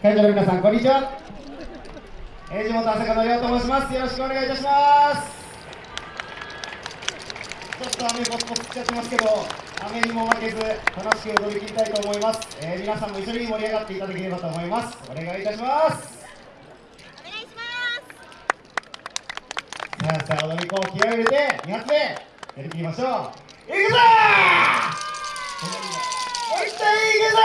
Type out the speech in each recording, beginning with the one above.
会場の皆さんこんにちは、えー、地元朝香の亮と申します。よろしくお願いいたします。ちょっと雨ポツポツっちゃってますけど雨にも負けず楽しく踊り切りたいと思います、えー、皆さんも一緒に盛り上がっていただければと思います。お願いいたします。お願いします。さあさあ踊り子を気合を入れて2発目やりきりましょう。いくぞー!いっていくぞ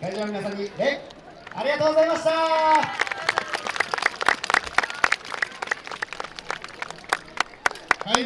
会場の皆さんに礼ありがとうございました。